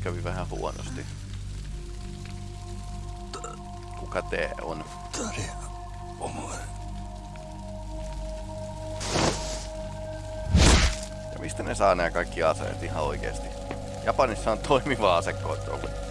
kävi vähän huonosti. Kuka tee on? Ja mistä ne saa nämä kaikki aseet ihan oikeesti? Japanissa on toimiva asekontrolli.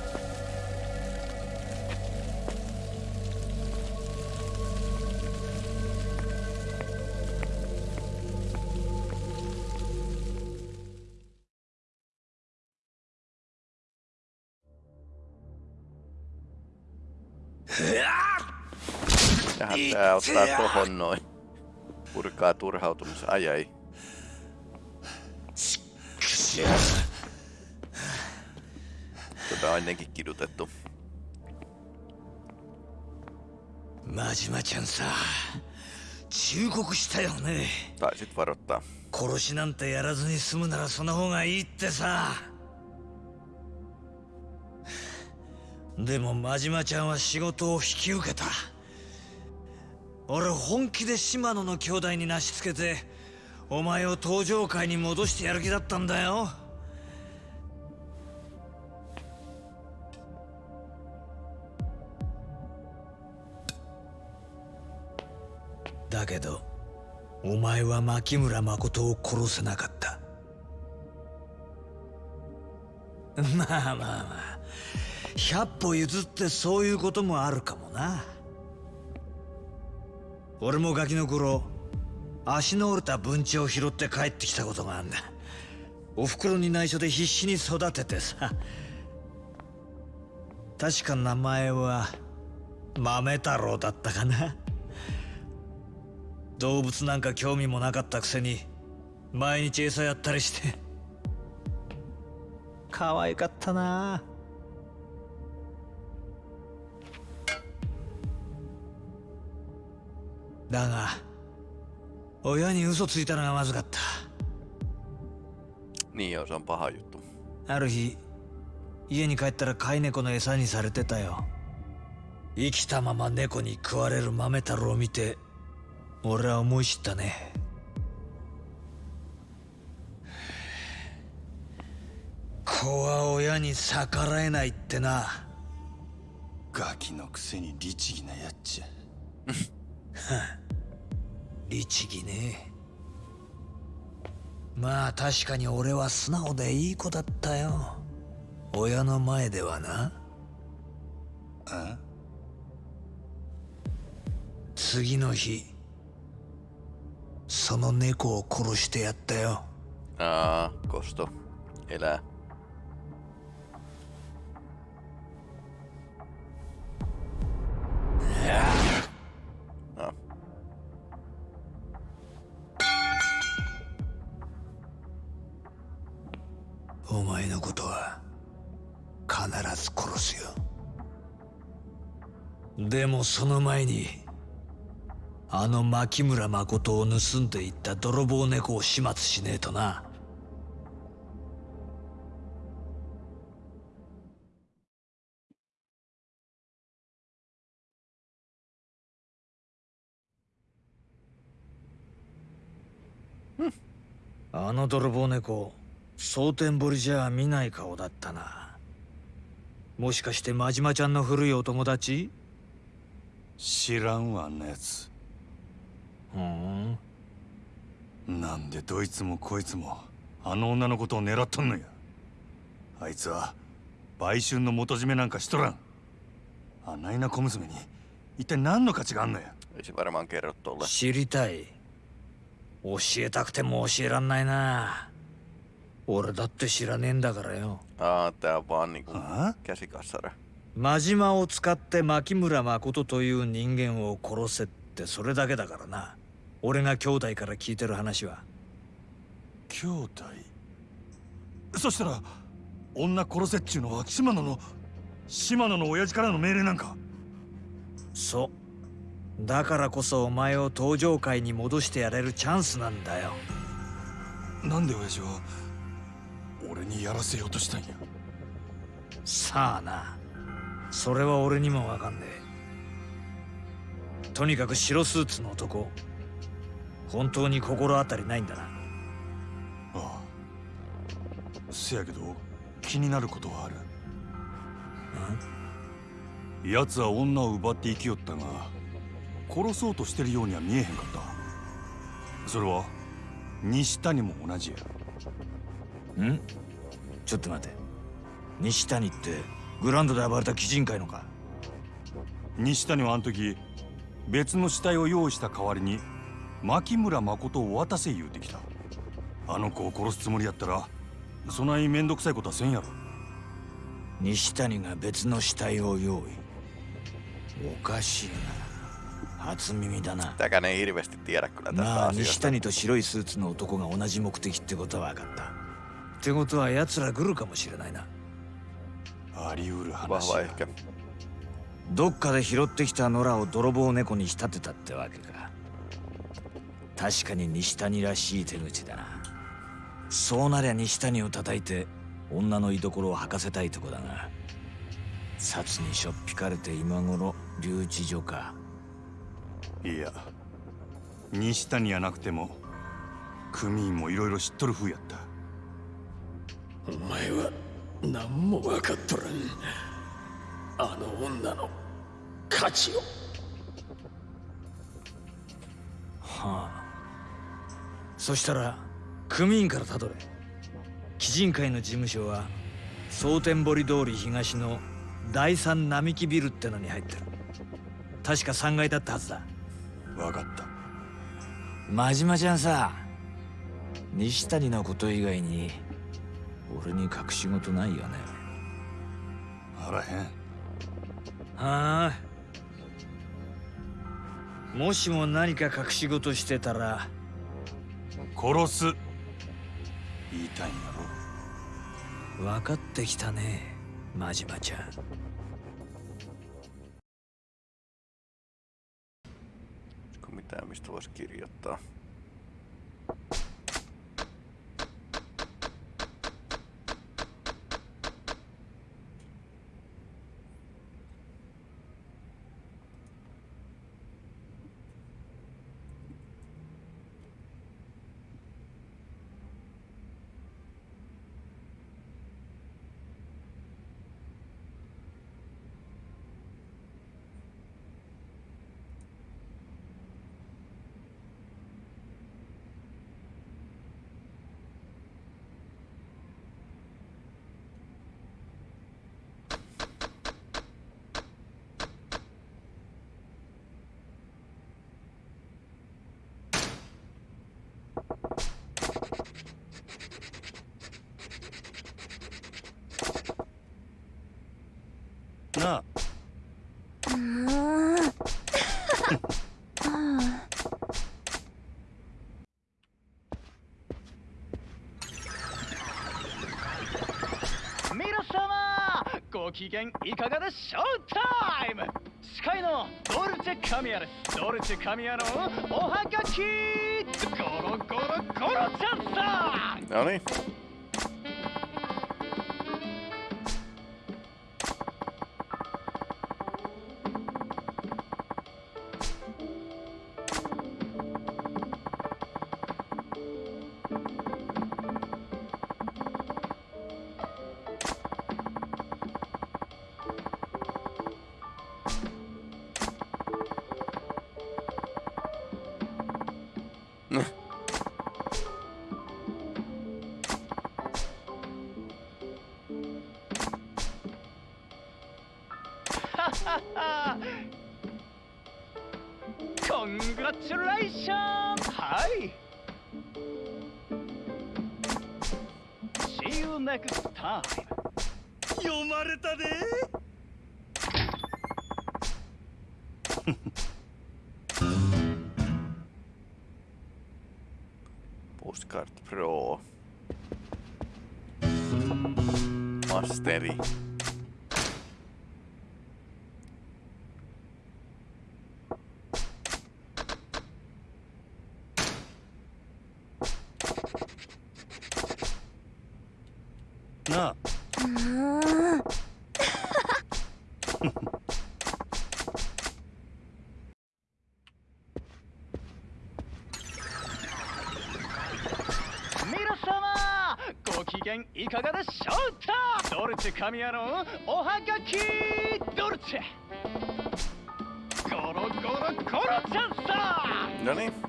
Jaha, tää ottaa tohon noin. Purkaa turhautumis. Ai ai. Tätä on ennenkin kidutettu. 真島ちゃんさ忠告したよね Taisit varoittaa. 殺しなんてやらずに済むならその方がいいってさでも真島ちゃんは仕事を引き受けた 俺本気で島野の兄弟になしつけてお前を登場界に戻してやる気だったんだよ。だけどお前は牧村誠を殺せなかった。まあまあまあ100歩譲ってそういうこともあるかもな。俺もガキの頃足の折れた文鳥を拾って帰ってきたことがあんだ。お袋に内緒で必死に育ててさ。確か名前は豆太郎だったかな。動物なんか興味もなかったくせに毎日餌やったりして。可愛かったな。あだが親に嘘ついたのがまずかった。Niin joo, se on paha juttu. ある日家に帰ったら飼い猫の餌にされてたよ。生きたまま猫に食われる豆太郎を見て俺は思い知ったね。子は親に逆らえないってな。ガキのくせに律儀なやっちゃ 律儀ねまあ確かに俺は素直でいい子だったよ親の前ではなあ次の日その猫を殺してやったよ Aa, kosto. Elää. No. でもその前にあの牧村誠を盗んでいった泥棒猫を始末しねえとな。あの泥棒猫蒼天堀じゃ見ない顔だったな。もしかして真島ちゃんの古いお友達？知らんわあんなやつふん。なんでどいつもこいつもあの女のことを狙っとんのや。あいつは売春の元締めなんかしとらん。あないな小娘に一体何の価値があんのや.知りたい。教えたくても教えらんないな。俺だって知らねえんだからよ。Aa, tää on vaan niinku あ käsikassara. 真島を使って牧村誠という人間を殺せってそれだけだからな。俺が兄弟から聞いてる話は。兄弟？そしたら女殺せっちゅうのは島野の島野の親父からの命令なんか？そう。だからこそお前を登場界に戻してやれるチャンスなんだよ。なんで親父は俺にやらせようとしたんや？さあなそれは俺にもわかんねえ。とにかく白スーツの男本当に心当たりないんだな。ああ。せやけど気になることはある。奴は女を奪って生きよったが殺そうとしてるようには見えへんかった。それは西谷も同じや。ん？ちょっと待て。西谷ってグランドで暴れた鬼人会のか？西谷はあの時別の死体を用意した代わりに牧村誠を渡せ言うてきた。あの子を殺すつもりやったらそないめんどくさいことはせんやろ。西谷が別の死体を用意。おかしいな。初耳だな。Sitäkään ei hirveästi tiedä kyllä tästä まあ西.谷と白いスーツの男が同じ目的ってことは分かった。ってことは奴ら来るかもしれないなあり得る話 ehkä. どっかで拾ってきた野良を泥棒猫に仕立てたってわけか。確かに西谷らしい手口だな。そうなりゃ西谷を叩いて女の居所を吐かせたいとこだが札にしょっぴかれて今頃留置所か。いや西谷やなくても組員もいろいろ知っとる風やった。お前は何も分かっとらん。あの女の価値を。はあ。そしたら組員からたどれ鬼人会の事務所は蒼天堀通り東の第三並木ビルってのに入ってる。確か3階だったはずだ。分かった。真島ちゃんさ西谷のこと以外に俺に隠し事ないよね。あらへん。はあ。もしも何か隠し事してたら。殺す。言いたいんやろ。分かってきたね真島ちゃん。Mitään, mistä voisi kirjoittaa? na なあ皆様ご機嫌いかがでしょう？タイム！司会のドルチェカミヤですドルチェカミヤのおはがき！ゴロゴロゴロちゃんさん！No 皆様ご機嫌いかがでしょうか？ドルチェ神谷のおはがきドルチェ。ゴロゴロゴロチャンスだ！何？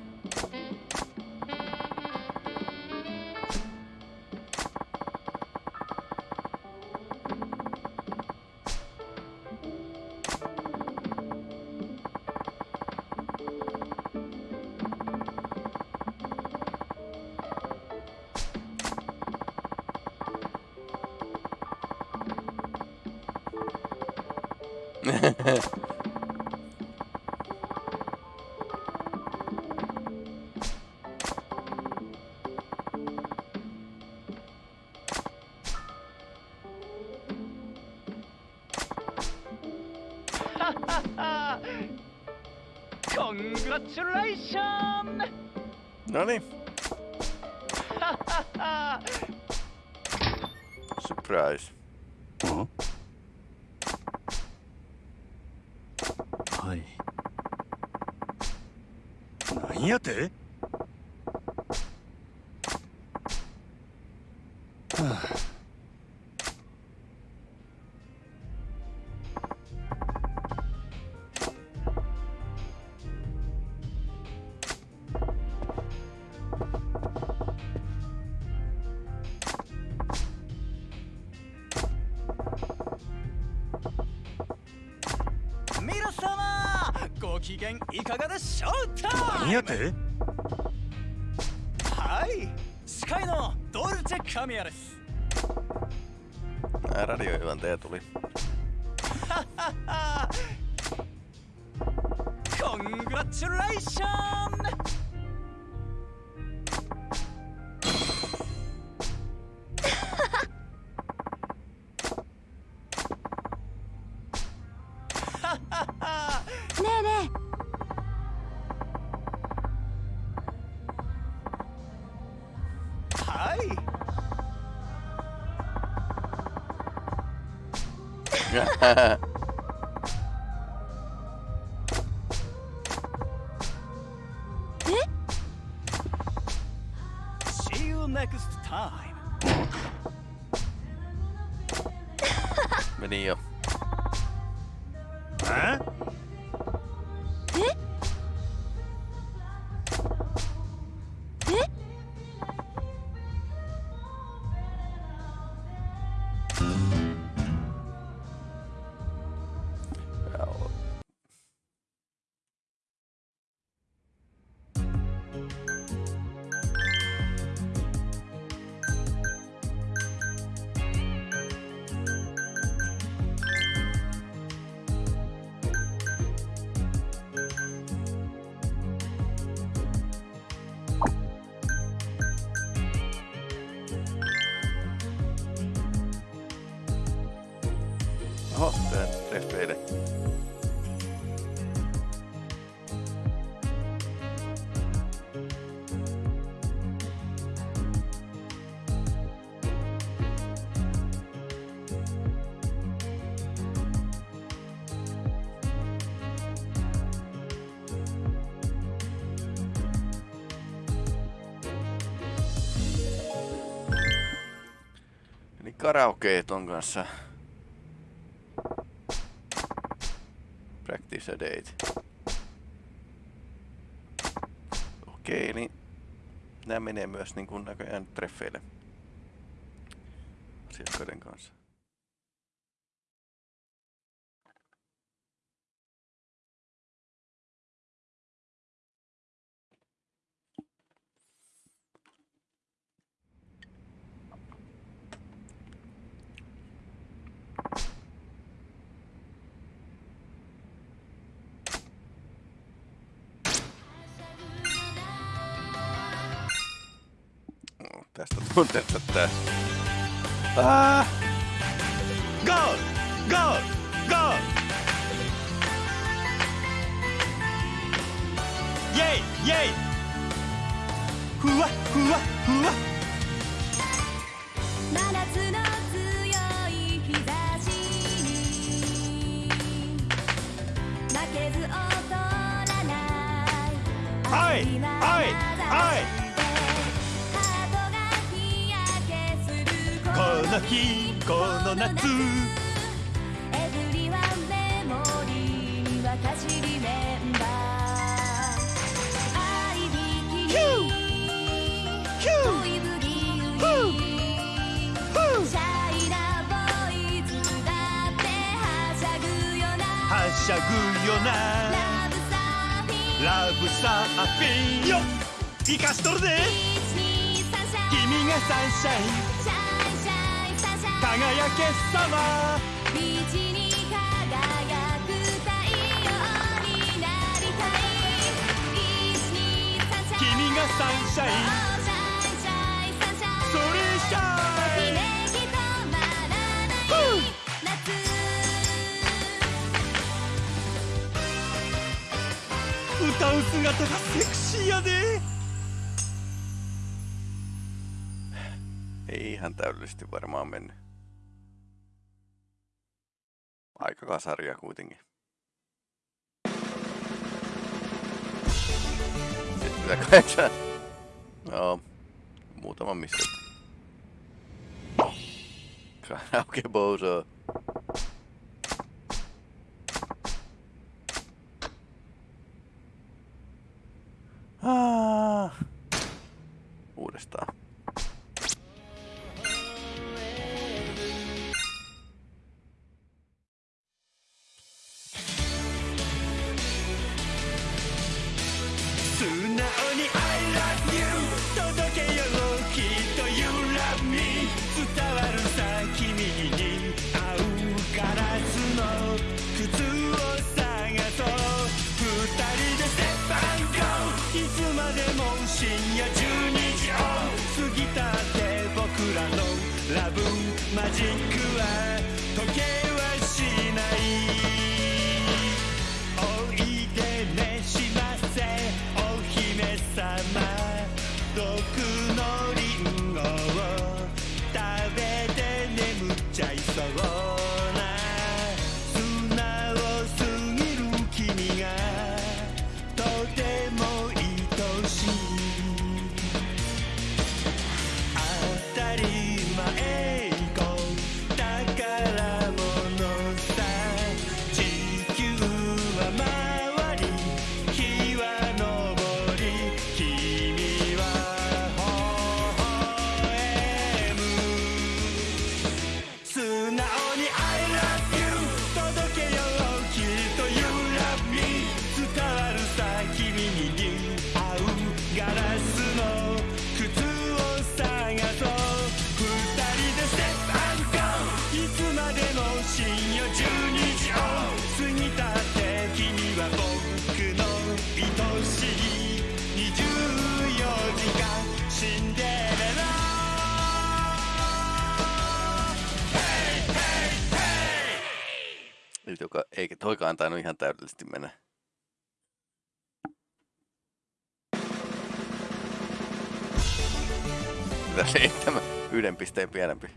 皆様ご機嫌いかがでしょうタなん työnantaja tuli. Eli karaoke ton kanssa. Practice a date. Okei, niin nämä menee myös niin kuin näköjään treffeille asiakkaiden Tästä tunteesta tää. Ah! ゴー。ゴー。ゴー。イェイイェイ。ふわふわふわ。真夏のはいはいはいの日この夏。エブリワンメモリー。私リメンバー。愛びきに恋ぶり売りシャイなボー。イズだってはしゃぐよなはしゃぐよなラブサー。フィンラブサー。フィンよ生かしとるで君がサンシャイン輝けサマービーチに輝く太陽になりたい。123シャイ君がサンシャイン。それシャインと止まらない夏歌う姿がセクシーやで。Ihan täydellisesti varmaan mennyt. Aika kasaria kuitenkin. Sitten. Joo, muutama missä. Karaoke Bozo. Ah. Uudestaan.「マジ tainnut ihan täydellisesti mennä. Mitä seitsemän? Yhden pisteen pienempi.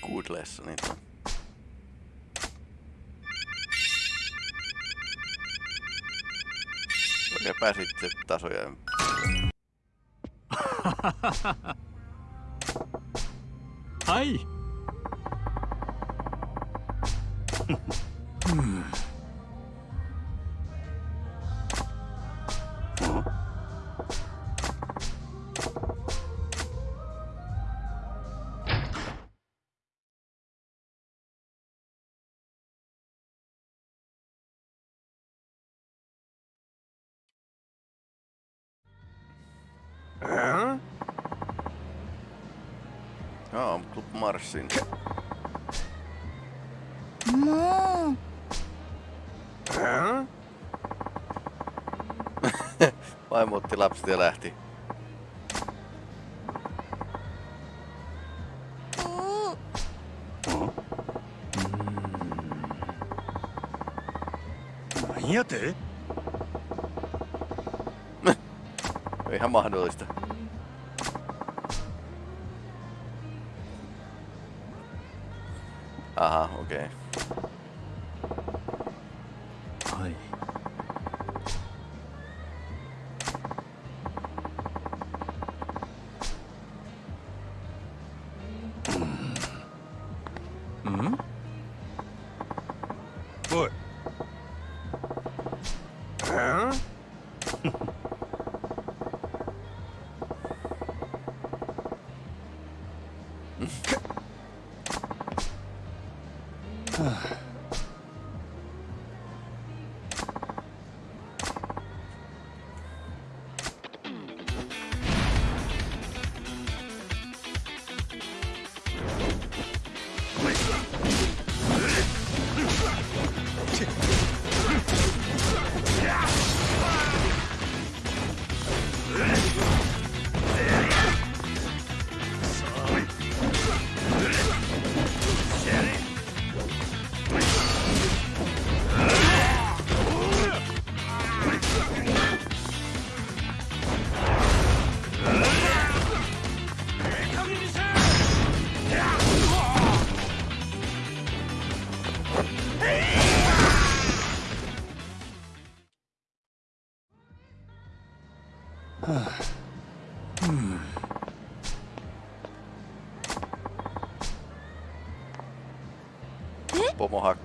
Good lessonit on. Oikein pääsit se tasoja.「はい Club Marsin. もううん Vaimo otti lapset ja lähti. 何やて Ihan mahdollista. Okay.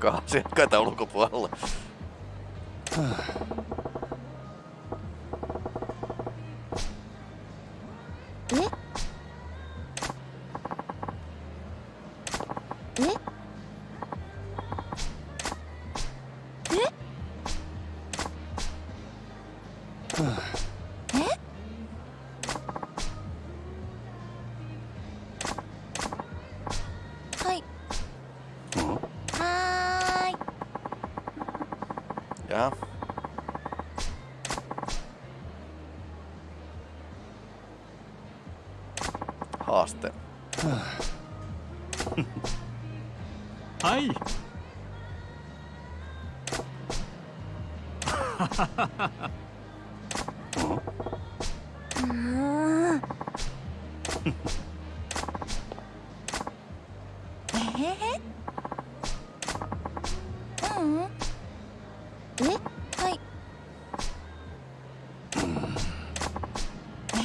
asiakkaita ulkopuolelle. はいえ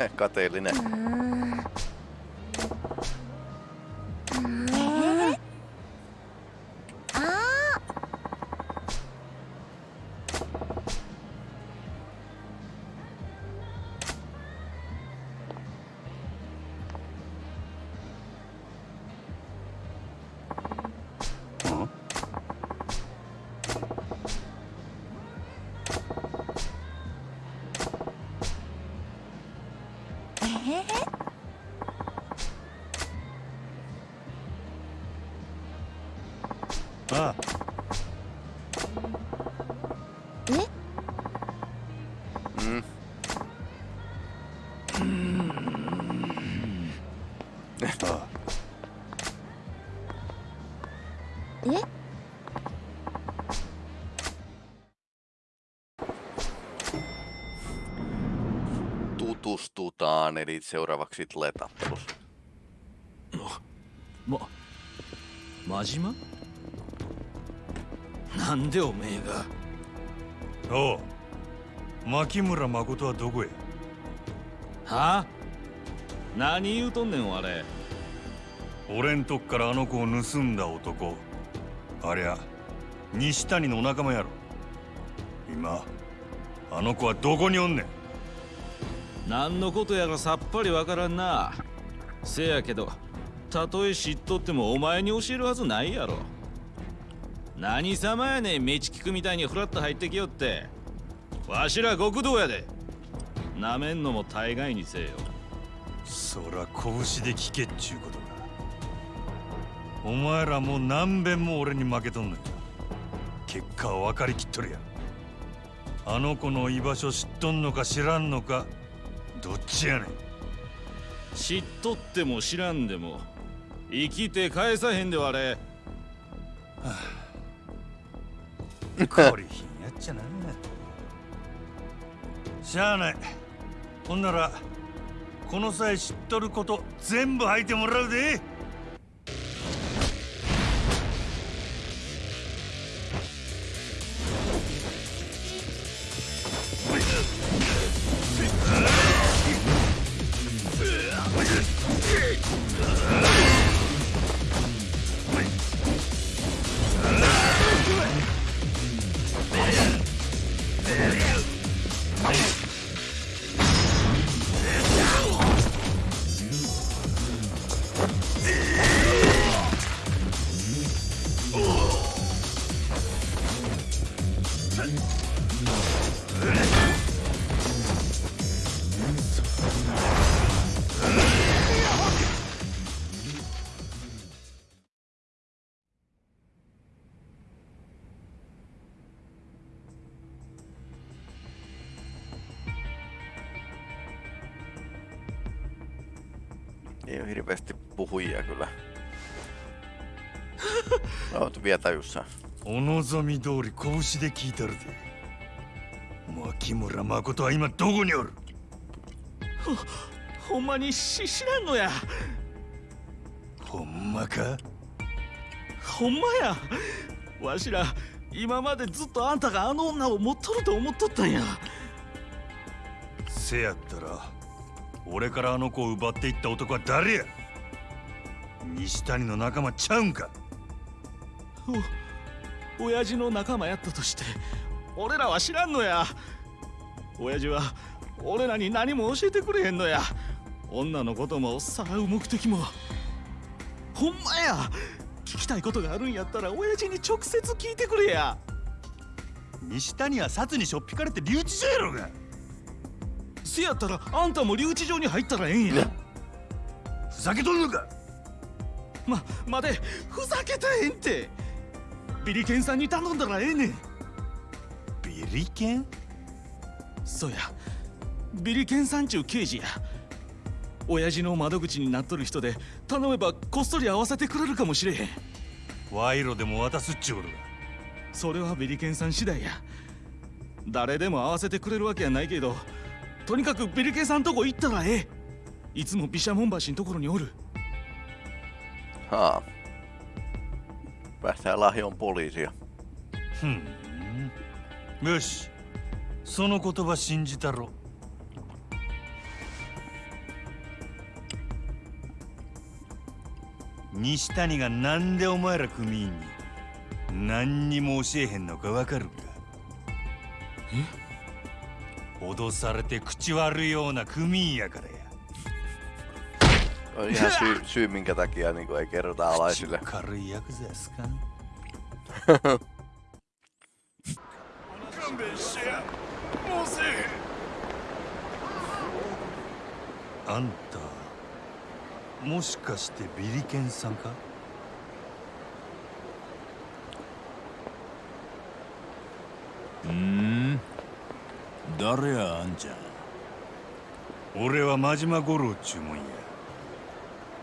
へへ Kateellinen. え Tutustutaan, eli seuraavaksi 真島なんでおめえがおう牧村誠はどこへはあ何言うとんねんあれ俺んとこからあの子を盗んだ男ありゃ西谷のお仲間やろ今あの子はどこにおんねん何のことやらさっぱりわからんな。せやけどたとえ知っとってもお前に教えるはずないやろ。何様やねんメチキクみたいにフラッと入ってきよって。わしら極道やで。なめんのも大概にせよ。そら拳で聞けっちゅうことか。お前らもう何遍も俺に負けとんのよ結果は分かりきっとるやあの子の居場所知っとんのか知らんのかどっちやねん。知っとっても知らんでも生きて返さへんではあれ。こりひんやっちゃなしゃあない。ほんならこの際知っとること全部吐いてもらうで puhujia kyllä. Oot vielä tajussa. お望み通り拳で聞いたるで牧村誠は今どこにおるほんまにし知らんのやほんまかほんまやわしら今までずっとあんたがあの女を持っとると思っとったんやせやったら俺からあの子を奪っていった男は誰や西谷の仲間ちゃうんか？お親父の仲間やったとして俺らは知らんのや。親父は俺らに何も教えてくれへんのや。女のこともさらう目的も。ほんまや。聞きたいことがあるんやったら親父に直接聞いてくれや。西谷は札にしょっぴかれて留置所やろが。せやったらあんたも留置場に入ったらええんや。ふざけとんのか？ま待てふざけたらええんって。ビリケンさんに頼んだらええねん。ビリケン？そうや。ビリケンさんちゅう刑事や。親父の窓口になっとる人で頼めばこっそり会わせてくれるかもしれへん。賄賂でも渡すっちゅうことか。それはビリケンさん次第や。誰でも会わせてくれるわけやないけどとにかくビリケンさんとこ行ったらええ。いつも毘沙門橋のところにおる Haa. Päästään lahjoon poliisia. ふんよしその言葉信じたろ西谷がなんでお前ら組員に何にも教えへんのかわかるか脅されて口悪いような組員やからや On ihan syy, syy minkä takia niin ei kerrota alaisille. 口軽いヤクザやすか勘弁してやもうせえあんたもしかしてビリケンさんかうん誰やあんちゃん俺は真島五郎っちゅうもんや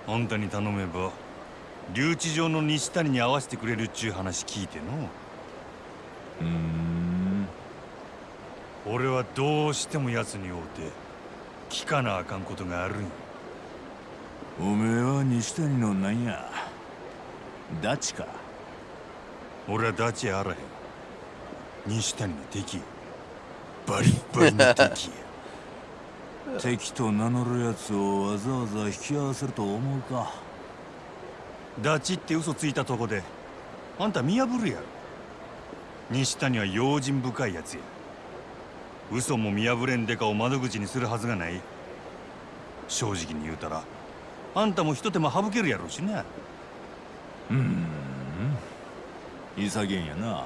あんたに頼めば留置場の西谷に会わせてくれるっちゅう話聞いての。うん。俺はどうしても奴に会うて聞かなあかんことがあるんや。おめえは西谷のなんや。ダチか。俺はダチやあらへん西谷の敵やバリッバリの敵や敵と名乗るやつをわざわざ引き合わせると思うか。ダチって嘘ついたとこであんた見破るやろ。西谷は用心深いやつや。嘘も見破れんデカを窓口にするはずがない。正直に言うたらあんたも一手間省けるやろうしな。うん。潔いんやな。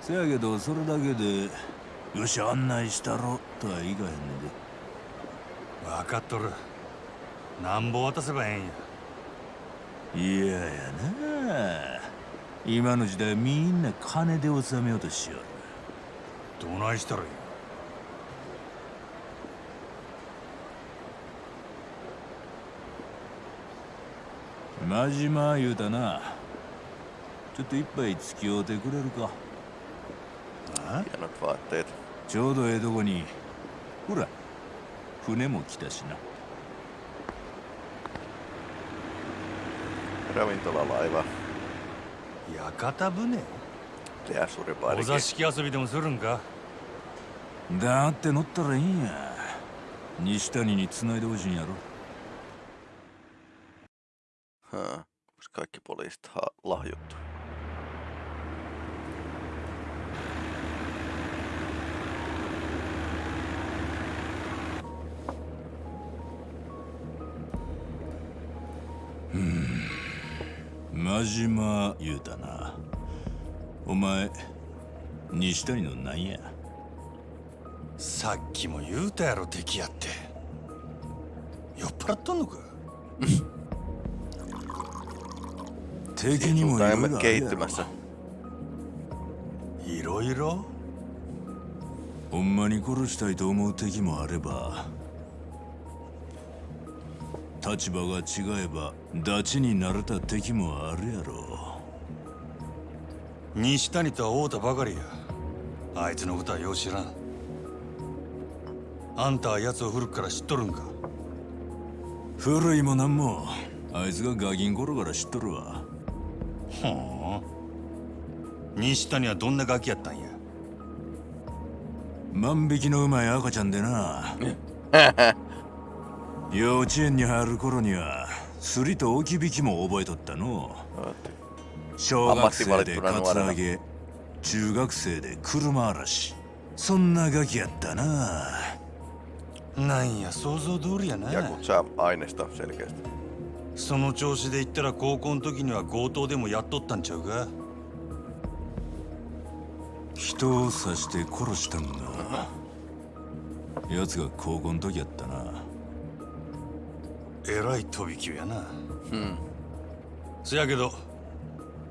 せやけどそれだけでよし案内したろとはいかへんで。分かっとる。なんぼ渡せばええんや。いややな今の時代みんな金で収めようとしよる。どないしたらいい真島言うたな。ちょっと一杯付き合うてくれるか。Hienot vaatteet. ちょうど江戸後に。ほら船も来たしな。館船？お座敷遊びでもするんか？だって乗ったらいいや。西谷に繋いでほしいんやろ。はあ、か、島言うたな。お前西谷のなんや？さっきも言うたやろ敵やって。酔っ払っとんのか？敵にもいろいろあるやろ kehittymässä. いろいろ。ほんまに殺したいと思う敵もあれば立場が違えばダチになれた敵もあるやろ西谷とは会うたばかりや。あいつのことはよう知らん。あんたは奴を古くから知っとるんか。古いもなんもあいつがガキン頃から知っとるわ。ほう。西谷はどんなガキやったんや。万引きのうまい赤ちゃんでな 幼稚園に入る頃にはすりと置き引きも覚えとったの。小学生でカツアゲ中学生で車嵐。そんなガキやったな。なんや想像通りやな.その調子で言ったら高校の時には強盗でもやっとったんちゃうか？人を刺して殺したんが奴が高校の時やったなえらい飛び級やな。Hmm. せやけど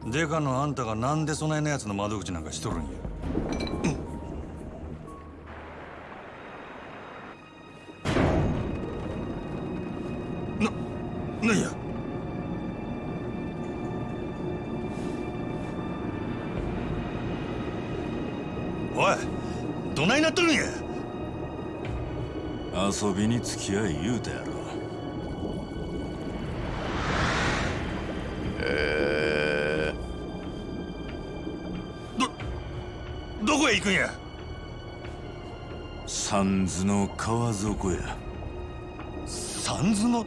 デカのあんたがなんでそないなやつの窓口なんかしとるんや。な、なんや？おいどないなっとるんや？遊びに付き合い言うたやろ Öö, どこへ行くんや三途の川底や三途の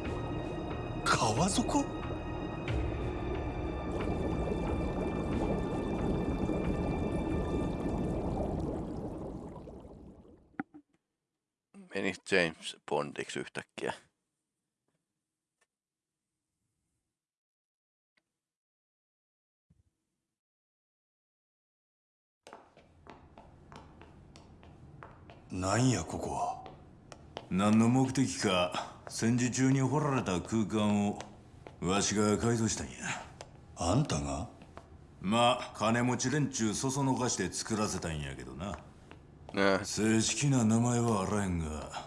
川底 meni James Bondiksi yhtäkkiä.? なんやここは？何の目的か戦時中に掘られた空間をわしが改造したんや。あんたが？まあ金持ち連中そそのかして作らせたんやけどな。Nää, 正式な名前はあらへんが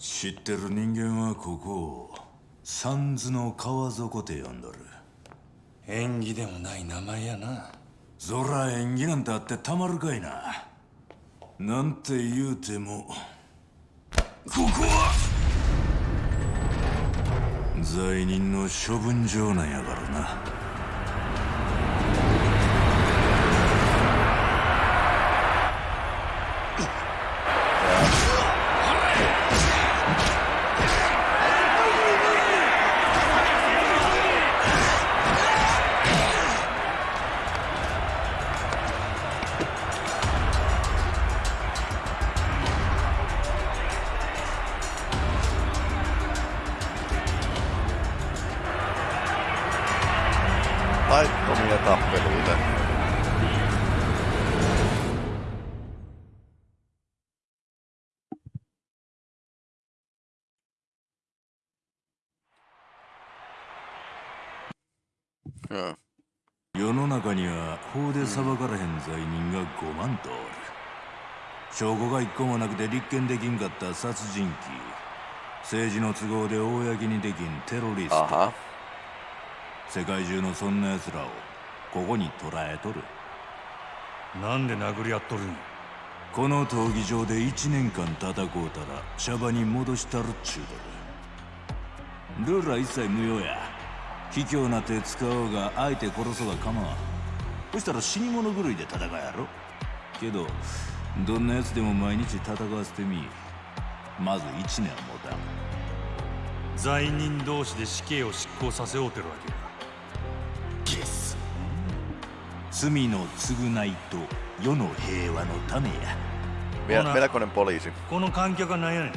知ってる人間はここを三途の川底って呼んどる。縁起でもない名前やな。そら縁起なんてあってたまるかいななんて言うてもここは罪人の処分場なんやからな。裁かれへん罪人が5万とおる。証拠が一個もなくて立件できんかった殺人鬼。政治の都合で公にできんテロリスト.世界中のそんな奴らをここに捕らえとる。なんで殴り合っとるん？この闘技場で1年間戦うたらシャバに戻したるっちゅうだる。ルールは一切無用や。卑怯な手使おうが相手殺そうが構わんそしたら死に物狂いで戦うやろ？けどどんな奴でも毎日戦わせてみまず1年は持たん罪人同士で死刑を執行させようてるわけゲス。罪の償いと世の平和のためや Ona- Melkoinen poliisi. この観客は何やねん。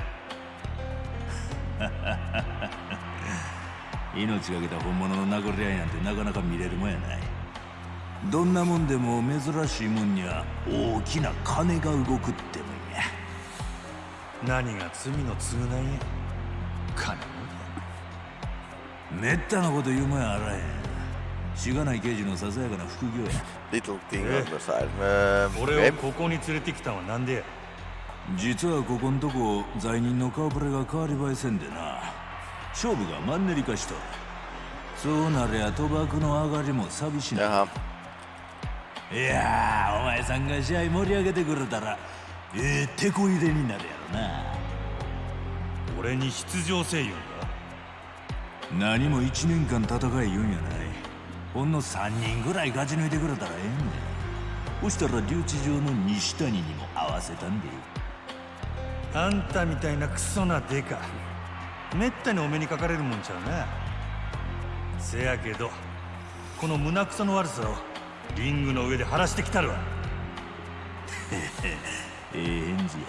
命かけた本物の殴り合いなんてなかなか見れるもんやないどんなもんでも珍しいもんには大きな金が動くってもんや。何が罪の償いや？金もめったなこと言うもんやあらへん。しがない刑事のささやかな副業や。Little thing on the side. 俺をここに連れてきたのはなんでや？実はここんとこ罪人の顔ぶれが変わり映えせんでな。勝負がマンネリ化しとる。そうなりゃ賭博の上がりも寂しな jaha. いやーお前さんが試合盛り上げてくれたらええ手こ入れになるやろな。俺に出場せい言うんだ何も1年間戦い言うんやない。ほんの3人ぐらい勝ち抜いてくれたらええんだそしたら留置場の西谷にも合わせたんであんたみたいなクソなデカ。めったにお目にかかれるもんちゃうな。せやけどこの胸くその悪さをリングの上で晴らしてきたるわ。ええ返事や。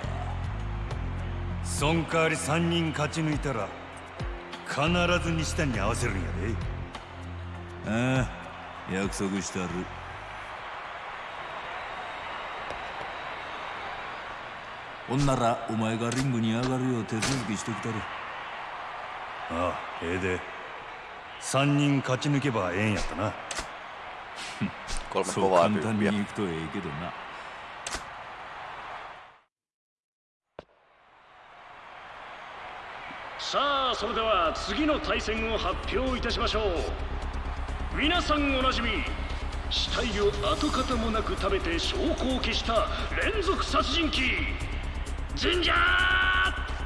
そん代わり3人勝ち抜いたら必ず西谷に合わせるんやで。ああ約束したる。ほんならお前がリングに上がるよう手続きしてきたる。ああええで。3人勝ち抜けばええんやったな Kolme そう kovaa 簡単に tyyppiä. 行くとええけどな。さあそれでは次の対戦を発表いたしましょう。皆さんおなじみ死体を跡形もなく食べて証拠を消した連続殺人鬼ジンジャー・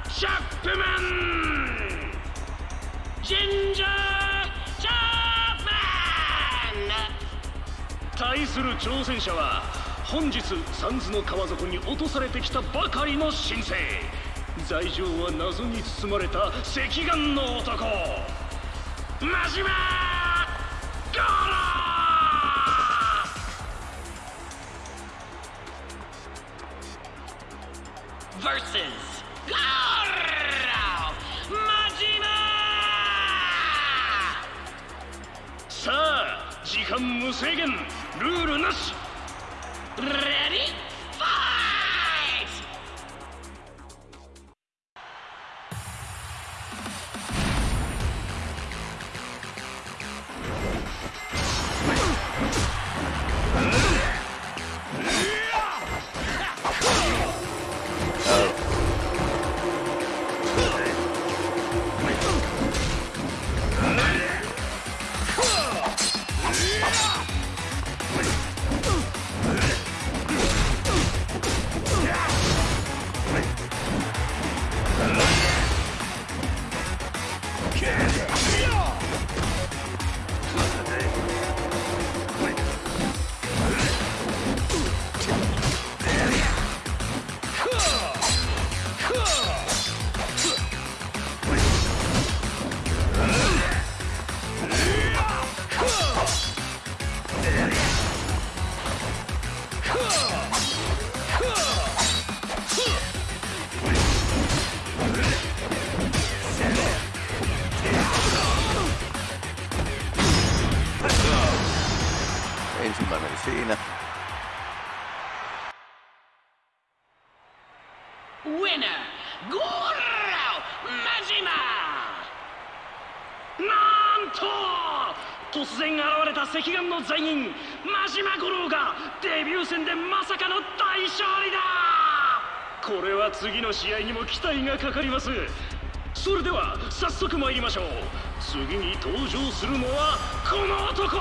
チャップマン。ジンジャー・対する挑戦者は本日サンズの川底に落とされてきたばかりの新星罪状は謎に包まれた赤眼の男。真島戦でまさかの大勝利だ。これは次の試合にも期待がかかります。それでは早速参りましょう。次に登場するのはこの男。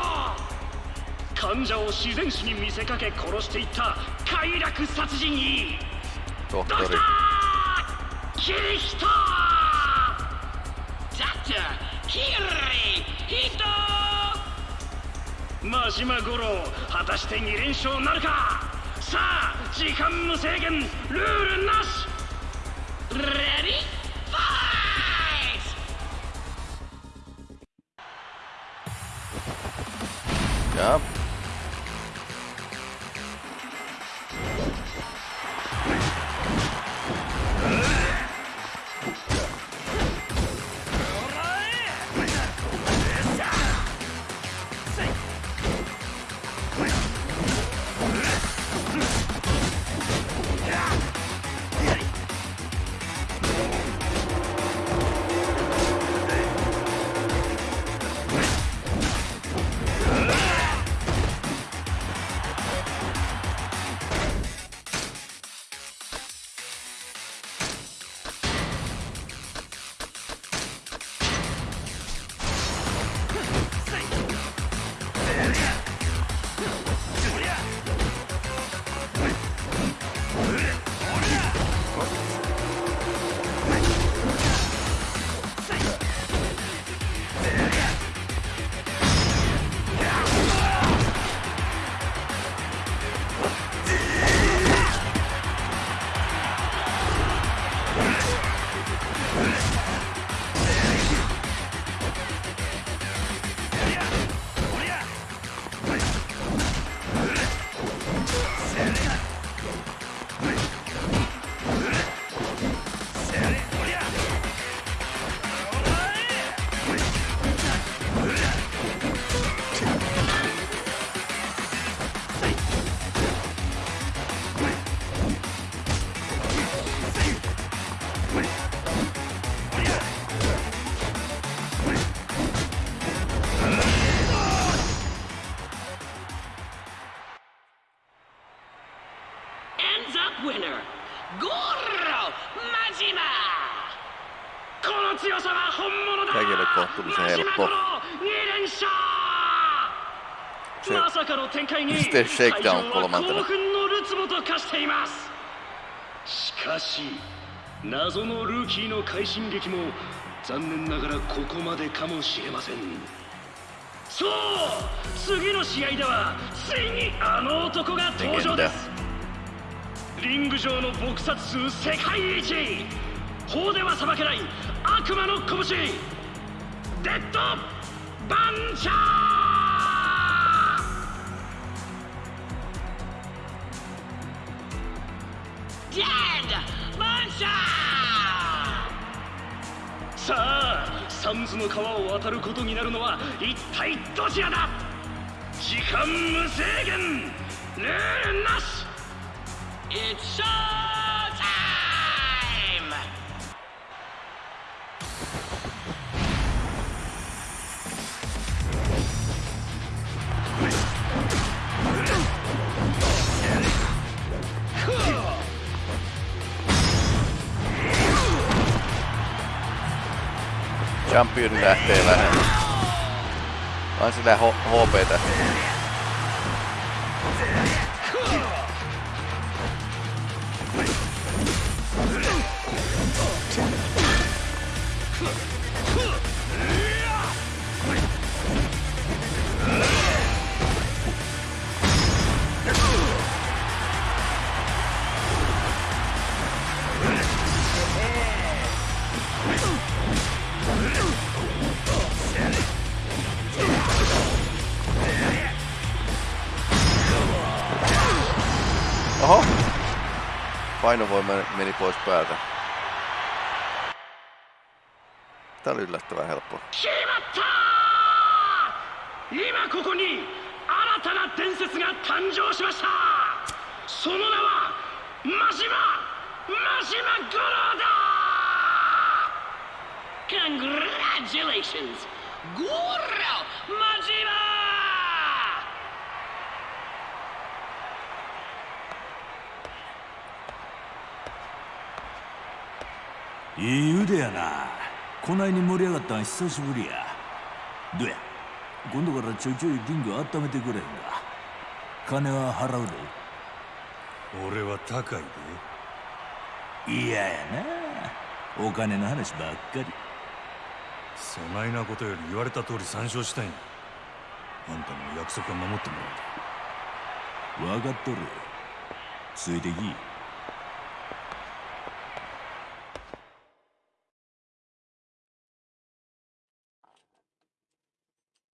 患者を自然死に見せかけ殺していった快楽殺人鬼。ドクタ.ー!キリヒト!ダクターキリ真島五郎果たして2連勝なるか。さあ時間無制限ルールなし。レディーの展開に Sitten shakedown 会場は kolmantena. 興奮のるつぼと化しています。しかし謎のルーキーの快進撃も残念ながらここまでかもしれません。そう次の試合ではついにあの男が登場です。リング上の撲殺数世界一。法では裁けない悪魔の拳。デッドバンチャーの川を渡ることになるのは一体どちらだ？時間無制限！ルールなし！It's show Champion lähtee vähän. Vaan sillä HP-tähti. painovoima meni pois päältä. Tämä oli yllättävän helppo. Congratulations! Goro Majima! いい腕やな。こないに盛り上がったん久しぶりや。どや今度からちょいちょいリング温めてくれへんか。金は払うで。俺は高いで。嫌やな。お金の話ばっかり。そないなことより言われた通り参照したんや。あんたの約束は守ってもらう。分かっとる。ついてき